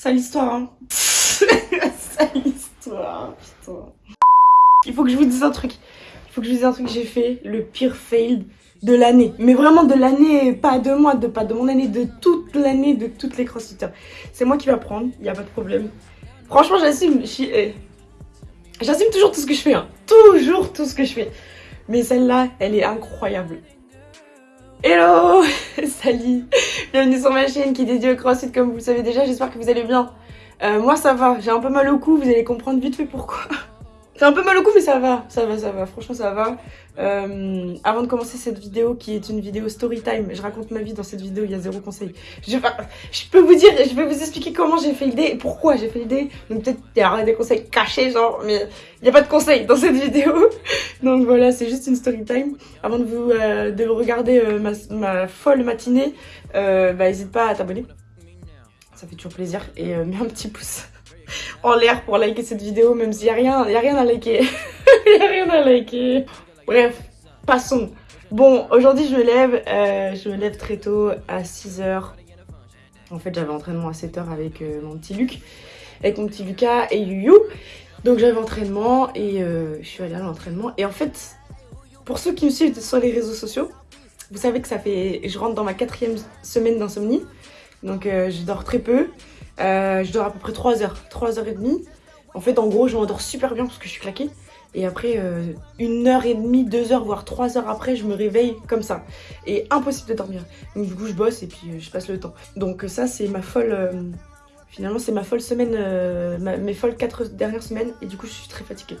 Sale histoire, hein. Sale histoire, putain. Il faut que je vous dise un truc. Il faut que je vous dise un truc. J'ai fait le pire fail de l'année. Mais vraiment de l'année, pas de moi, de pas de mon année, de toute l'année, de toutes les crossfitters. C'est moi qui vais apprendre, il n'y a pas de problème. Franchement, j'assume. Eh, j'assume toujours tout ce que je fais. Hein. Toujours tout ce que je fais. Mais celle-là, elle est incroyable. Hello Salut Bienvenue sur ma chaîne qui est dédiée au crossfit comme vous le savez déjà, j'espère que vous allez bien. Euh, moi ça va, j'ai un peu mal au cou, vous allez comprendre vite fait pourquoi. J'ai un peu mal au cou mais ça va, ça va, ça va, franchement ça va. Euh, avant de commencer cette vidéo qui est une vidéo story time, je raconte ma vie dans cette vidéo, il y a zéro conseil. Je, je peux vous dire, je vais vous expliquer comment j'ai fait l'idée et pourquoi j'ai fait l'idée. Donc peut-être il y aura des conseils cachés genre, mais il n'y a pas de conseils dans cette vidéo. Donc voilà, c'est juste une story time. Avant de vous euh, de regarder euh, ma, ma, folle matinée, bah n'hésite pas à t'abonner. Ça fait toujours plaisir et mets un petit pouce en l'air pour liker cette vidéo, même s'il n'y a, rien, rien à liker. Il rien à liker. Bref, passons. Bon, aujourd'hui je me lève, euh, je me lève très tôt à 6h. En fait, j'avais entraînement à 7h avec euh, mon petit Luc, avec mon petit Lucas et Yuyu. Donc j'avais entraînement et euh, je suis allée à l'entraînement. Et en fait, pour ceux qui me suivent sur les réseaux sociaux, vous savez que ça fait, je rentre dans ma quatrième semaine d'insomnie. Donc je dors très peu. Euh, je dors à peu près 3 heures, 3 heures et demie. En fait, en gros, je m'endors super bien parce que je suis claquée. Et après, euh, une heure et demie, deux heures, voire trois heures après, je me réveille comme ça. Et impossible de dormir. Donc du coup, je bosse et puis euh, je passe le temps. Donc ça, c'est ma folle... finalement, c'est ma folle semaine, mes folles quatre dernières semaines. Et du coup, je suis très fatiguée.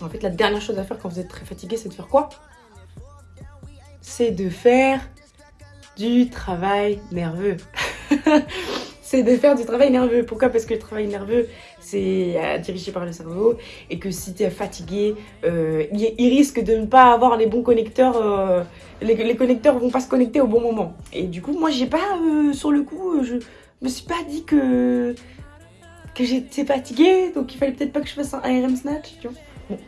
En fait, la dernière chose à faire quand vous êtes très fatigué, c'est de faire quoi? C'est de faire du travail nerveux. c'est de faire du travail nerveux. Pourquoi? Parce que le travail nerveux, c'est euh, dirigé par le cerveau et que si tu es fatigué, euh, il, risque de ne pas avoir les bons connecteurs, euh, les, les, connecteurs vont pas se connecter au bon moment. Et du coup, moi, j'ai pas, sur le coup, je me suis pas dit que, j'étais fatiguée, donc il fallait peut-être pas que je fasse un ARM snatch, tu vois. Bon.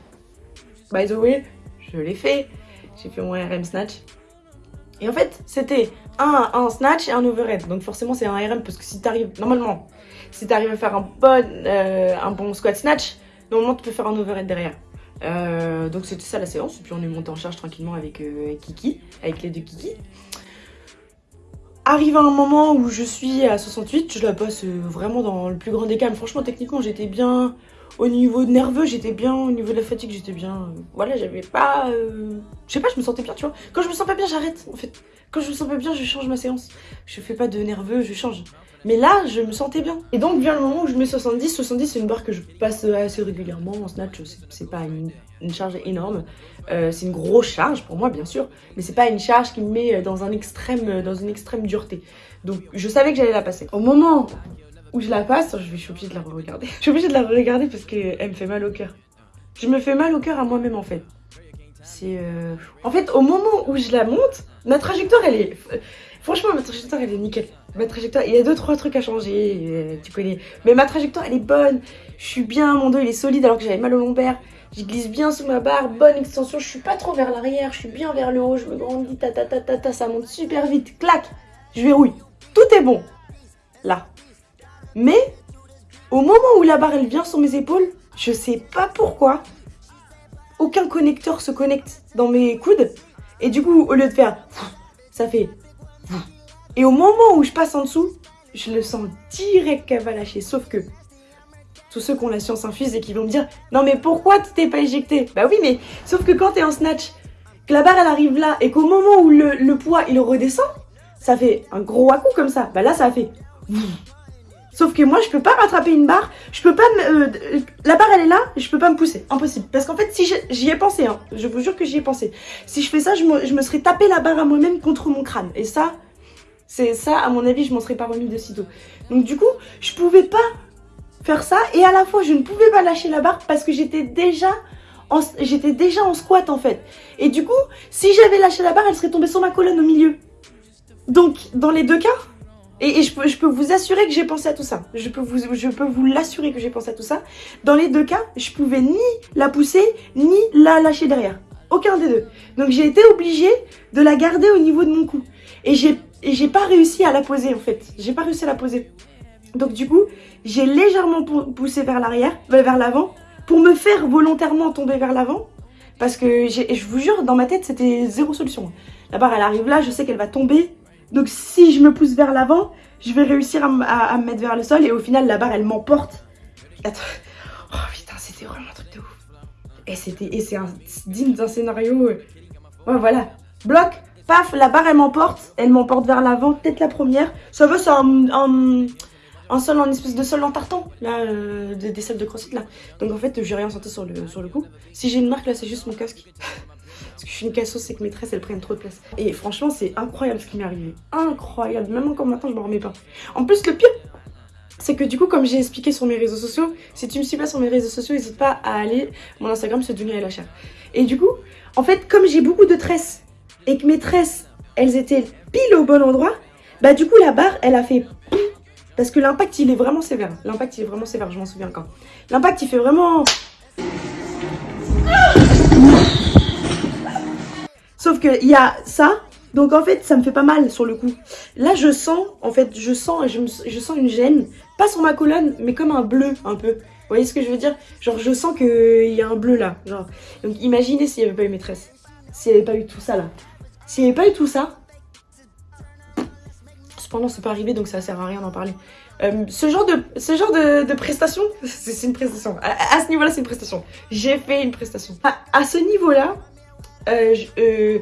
By the way, je l'ai fait, j'ai fait mon ARM snatch. Et en fait, c'était un, un snatch et un overhead. Donc forcément, c'est un RM parce que si tu arrives, normalement, si tu arrives à faire un bon, euh, un bon squat snatch, normalement, tu peux faire un overhead derrière. Euh, donc c'était ça la séance. Et puis on est monté en charge tranquillement avec, euh, Kiki, avec les deux Kiki. Arrive à un moment où je suis à 68, je la passe vraiment dans le plus grand des calmes. Franchement, techniquement, j'étais bien au niveau nerveux, j'étais bien. Au niveau de la fatigue, j'étais bien. Voilà, j'avais pas... Je sais pas, je me sentais bien, tu vois. Quand je me sens pas bien, j'arrête, en fait. Quand je me sens pas bien, je change ma séance. Je fais pas de nerveux, je change. Mais là, je me sentais bien. Et donc vient le moment où je mets 70. 70, c'est une barre que je passe assez régulièrement en snatch. C'est pas une, charge énorme. Euh, c'est une grosse charge pour moi, bien sûr. Mais c'est pas une charge qui me met dans, un extrême, dans une extrême dureté. Donc je savais que j'allais la passer. Au moment où je la passe, je, suis obligée de la regarder. Je suis obligée de la regarder parce qu'elle me fait mal au cœur. Je me fais mal au cœur à moi-même en fait. C'est... Euh, en fait, au moment où je la monte, ma trajectoire, elle est... Franchement, ma trajectoire, elle est nickel. Ma trajectoire, il y a deux, trois trucs à changer, euh, tu connais. Mais ma trajectoire, elle est bonne. Je suis bien, mon dos, il est solide alors que j'avais mal au lombaire. Je glisse bien sous ma barre, bonne extension. Je suis pas trop vers l'arrière, je suis bien vers le haut. Je me grandis, ta ta ta ta ta, ça monte super vite. Clac, je verrouille. Tout est bon. Là. Mais, au moment où la barre, elle vient sur mes épaules, je sais pas pourquoi, aucun connecteur se connecte dans mes coudes. Et du coup, au lieu de faire, ça fait... Et au moment où je passe en dessous, je le sens direct qu'elle va lâcher. Sauf que, tous ceux qui ont la science infuse et qui vont me dire « Non mais pourquoi tu t'es pas éjecté ?» Bah oui, mais sauf que quand t'es en snatch, que la barre elle arrive là et qu'au moment où le, poids il redescend, ça fait un gros à comme ça. Bah là, ça fait... Sauf que moi, je peux pas rattraper une barre. Je peux pas me... Euh, la barre, elle est là, je peux pas me pousser. Impossible. Parce qu'en fait, si j'y ai pensé, hein, je vous jure que j'y ai pensé. Si je fais ça, je me, serais tapé la barre à moi-même contre mon crâne. Et ça, c'est ça, à mon avis, je m'en serais pas remis de sitôt. Donc du coup, je pouvais pas faire ça. Et à la fois, je ne pouvais pas lâcher la barre parce que j'étais déjà... J'étais déjà en squat en fait. Et du coup, si j'avais lâché la barre, elle serait tombée sur ma colonne au milieu. Donc, dans les deux cas, et, je, peux, vous assurer que j'ai pensé à tout ça. Je peux vous, je peux vous l'assurer que j'ai pensé à tout ça. Dans les deux cas, je pouvais ni la pousser, ni la lâcher derrière. Aucun des deux. Donc j'ai été obligée de la garder au niveau de mon cou. Et j'ai pas réussi à la poser en fait. J'ai pas réussi à la poser. Donc du coup, j'ai légèrement poussé vers l'arrière, euh, vers l'avant, pour me faire volontairement tomber vers l'avant. Parce que je vous jure, dans ma tête, c'était zéro solution. La barre, elle arrive là, je sais qu'elle va tomber. Donc si je me pousse vers l'avant, je vais réussir à, me mettre vers le sol. Et au final, la barre, elle m'emporte. Oh putain, c'était vraiment un truc de ouf. Et c'est digne d'un scénario. Euh, ouais, voilà. Bloc, paf, la barre, elle m'emporte. Elle m'emporte vers l'avant, peut-être la première. Ça veut, c'est un sol en espèce de sol en tartan, là, euh, des, salles de crossfit, là. Donc en fait, j'ai rien senti sur le, sur le coup. Si j'ai une marque, là, c'est juste mon casque. Parce que je suis une cassos, c'est que mes tresses, elles prennent trop de place. Et franchement, c'est incroyable ce qui m'est arrivé. Incroyable. Même encore maintenant, je m'en remets pas. En plus, le pire, c'est que du coup, comme j'ai expliqué sur mes réseaux sociaux, si tu me suis pas sur mes réseaux sociaux, n'hésite pas à aller. Mon Instagram, c'est Dunia et la chair. Et du coup, en fait, comme j'ai beaucoup de tresses et que mes tresses, elles étaient pile au bon endroit, bah du coup, la barre, elle a fait parce que l'impact, il est vraiment sévère. L'impact, il est vraiment sévère, je m'en souviens quand. L'impact, il fait vraiment... Sauf qu'il y a ça, donc en fait, ça me fait pas mal sur le coup. Là, je sens, en fait, je sens, je, je sens une gêne. Pas sur ma colonne, mais comme un bleu, un peu. Vous voyez ce que je veux dire? Genre, je sens qu'il y a un bleu là. Genre. Donc imaginez s'il n'y avait pas eu maîtresse. S'il n'y avait pas eu tout ça là. S'il n'y avait pas eu tout ça, Cependant, c'est pas arrivé, donc ça sert à rien d'en parler. Euh, ce genre de, ce genre de, prestation, c'est une prestation. À, ce niveau-là, c'est une prestation. J'ai fait une prestation. À, ce niveau-là, euh, euh,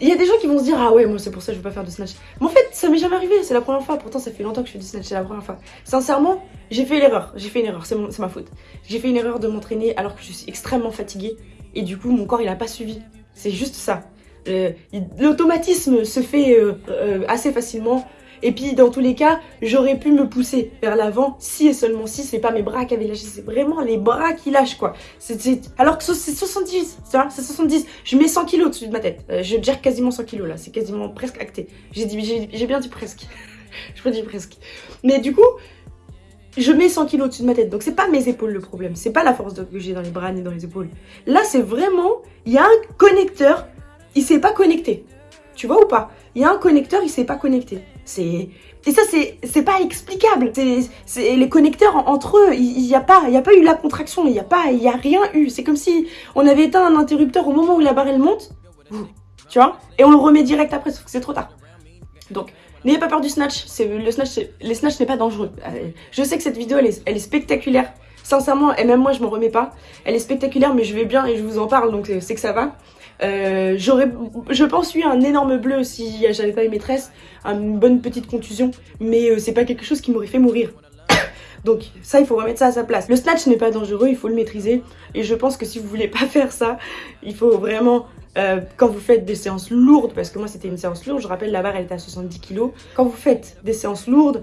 il y a des gens qui vont se dire Ah ouais, moi c'est pour ça que je veux pas faire de snatch. Mais en fait, ça m'est jamais arrivé, c'est la première fois. Pourtant, ça fait longtemps que je fais du snatch, c'est la première fois. Sincèrement, j'ai fait l'erreur. J'ai fait une erreur, c'est ma faute. J'ai fait une erreur de m'entraîner alors que je suis extrêmement fatiguée. Et du coup, mon corps, il a pas suivi. C'est juste ça. Euh, l'automatisme se fait assez facilement. Et puis dans tous les cas, j'aurais pu me pousser vers l'avant si et seulement si c'est pas mes bras qui avaient lâché, c'est vraiment les bras qui lâchent quoi. Alors que c'est 70, c'est 70. Je mets 100 kilos au-dessus de ma tête. je gère quasiment 100 kilos là, c'est quasiment presque acté. J'ai bien dit presque. je peux presque. Mais du coup, je mets 100 kilos au-dessus de ma tête. Donc c'est pas mes épaules le problème. C'est pas la force que j'ai dans les bras ni dans les épaules. Là c'est vraiment, il y a un connecteur il s'est pas connecté. Tu vois ou pas? Il y a un connecteur, il s'est pas connecté. C'est et ça c'est pas explicable. C'est les connecteurs entre eux, il n'y a pas il y a pas eu la contraction, il y a pas il y a rien eu. C'est comme si on avait éteint un interrupteur au moment où la barre elle monte. Tu vois? Et on le remet direct après sauf que c'est trop tard. Donc N'ayez pas peur du snatch, le snatch, les snatch n'est pas dangereux. Euh, je sais que cette vidéo elle est, elle est spectaculaire. Sincèrement, et même moi je m'en remets pas. Elle est spectaculaire mais je vais bien et je vous en parle donc c'est que ça va. Euh, j'aurais, je pense, eu un énorme bleu si j'avais pas eu maîtresse, une bonne petite contusion, mais euh, c'est pas quelque chose qui m'aurait fait mourir. Donc ça, il faut remettre ça à sa place. Le snatch n'est pas dangereux, il faut le maîtriser. Et je pense que si vous voulez pas faire ça, il faut vraiment, euh, quand vous faites des séances lourdes, parce que moi c'était une séance lourde, je rappelle la barre elle était à 70 kg. Quand vous faites des séances lourdes,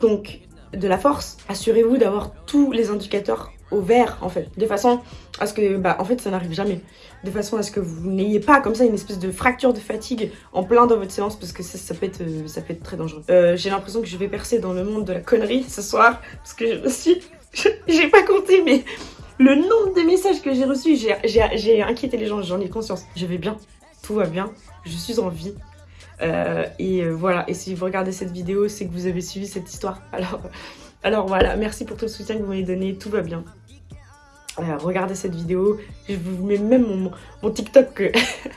donc de la force, assurez-vous d'avoir tous les indicateurs au vert en fait, de façon à ce que, bah en fait ça n'arrive jamais, de façon à ce que vous n'ayez pas comme ça une espèce de fracture de fatigue en plein dans votre séance parce que ça, peut, être, euh, ça peut être très dangereux. Euh, j'ai l'impression que je vais percer dans le monde de la connerie ce soir parce que je suis, j'ai pas compté mais le nombre de messages que j'ai reçus, j'ai inquiété les gens, j'en ai conscience. Je vais bien, tout va bien, je suis en vie. Euh, et voilà, et si vous regardez cette vidéo, c'est que vous avez suivi cette histoire. Alors, alors voilà, merci pour tout le soutien que vous m'avez donné, tout va bien. Euh, regardez cette vidéo. Je vous mets même mon, TikTok euh,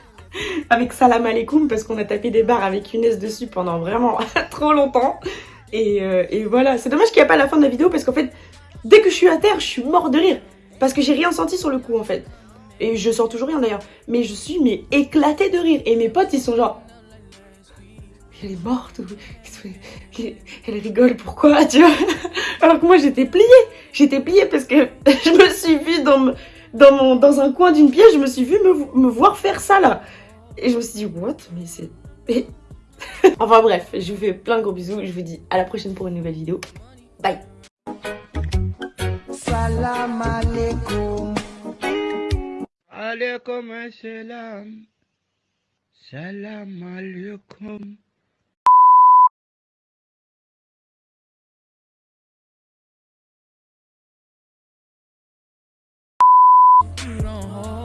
avec salam alaikum parce qu'on a tapé des barres avec une S dessus pendant vraiment trop longtemps. Euh, et, voilà, c'est dommage qu'il n'y a pas la fin de la vidéo parce qu'en fait, dès que je suis à terre, je suis mort de rire. Parce que j'ai rien senti sur le coup en fait. Et je sens toujours rien d'ailleurs. Mais je suis mais éclatée de rire. Et mes potes, ils sont genre elle est morte, elle rigole, pourquoi, tu vois? Alors que moi j'étais pliée, j'étais pliée parce que je me suis vue dans, dans, mon, dans un coin d'une pièce, je me suis vue me, voir faire ça là. Et je me suis dit, what? Mais c'est... enfin bref, je vous fais plein de gros bisous, je vous dis à la prochaine pour une nouvelle vidéo. Bye Salam alaikum. Alaikum salam. Salam alaikum. you don't hold